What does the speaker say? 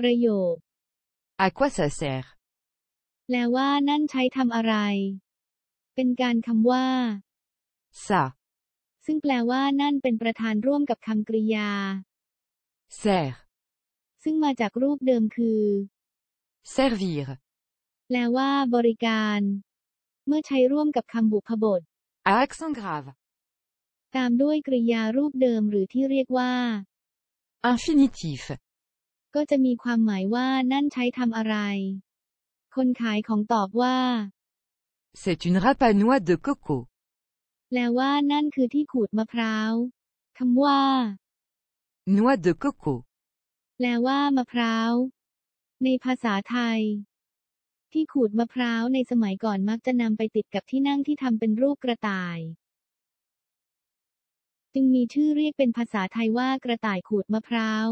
ประโยค À quoi ça sert แปลว่านั่นใช้ทำอะไร เป็นการคำว่า Ça. ซึ่งแปลว่านั่นเป็นประธานร่วมกับคำกริยา Sert. ซึ่งมาจากรูปเดิมคือ Servir. แปลว่า บริการ เมื่อใช้ร่วมกับคำบุพบท À accent grave. ตามด้วยกริยารูปเดิมหรือที่เรียกว่า Infinitif. ก็จะมีความหมายว่านั่นใช้ทำอะไร คนขายของตอบว่า C'est une râpe à noix de coco. แปลว่านั่นคือที่ขูดมะพร้าวคำว่า Noix de coco. แปลว่ามะพร้าว ในภาษาไทย ที่ขูดมะพร้าวในสมัยก่อนมักจะนำไปติดกับที่นั่งที่ทำเป็นรูปกระต่าย จึงมีชื่อเรียกเป็นภาษาไทยว่ากระต่ายขูดมะพร้าว